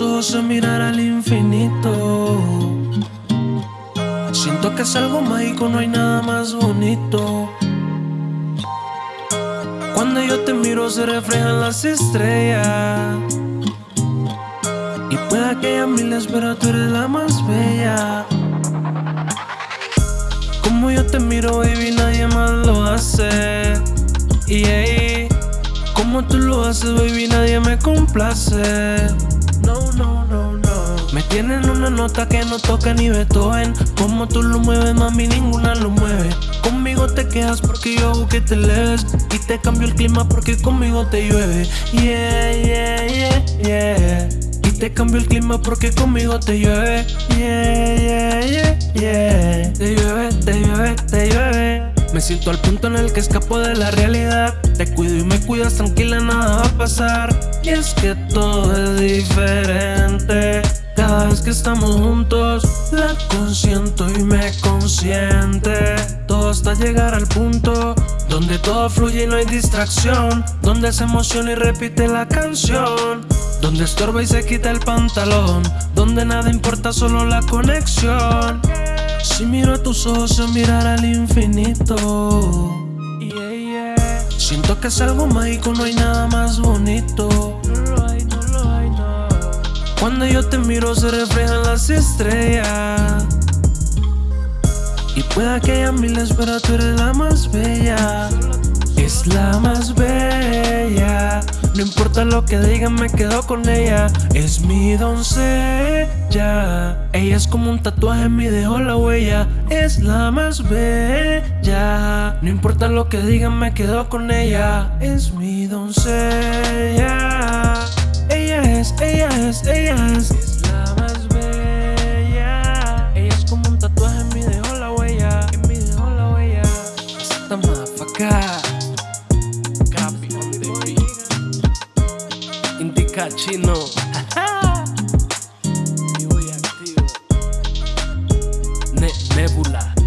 ojos a mirar al infinito. Siento que es algo mágico, no hay nada más bonito. Cuando yo te miro se reflejan las estrellas. Y pueda que haya miles, pero tú eres la más bella. Como yo te miro, baby, nadie más lo hace. Tú lo haces, baby, nadie me complace. No, no, no, no. Me tienen una nota que no toca ni Beethoven. Como tú lo mueves, mami, ninguna lo mueve. Conmigo te quedas porque yo hago que te leves. Y te cambio el clima porque conmigo te llueve. Yeah, yeah, yeah, yeah. Y te cambio el clima porque conmigo te llueve. Yeah, yeah, yeah, yeah. Me siento al punto en el que escapo de la realidad. Te cuido y me cuidas, tranquila, nada va a pasar. Y es que todo es diferente. Cada vez que estamos juntos, la consiento y me consiente. Todo hasta llegar al punto donde todo fluye y no hay distracción. Donde se emociona y repite la canción. Donde estorba y se quita el pantalón. Donde nada importa, solo la conexión. Si miro a tus ojos, a mirar al infinito. Siento que es algo mágico, no hay nada más bonito. Cuando yo te miro, se reflejan las estrellas. Y pueda que haya miles, pero tú eres la más bella. Es la más bella. No importa lo que digan, me quedo con ella. Es mi doncella. Ella es como un tatuaje, me dejó la huella. Es la más bella. No importa lo que digan, me quedo con ella. Es mi doncella. Ella es, ella es, Indica chino. Vivo y activo. Ne- Nebula.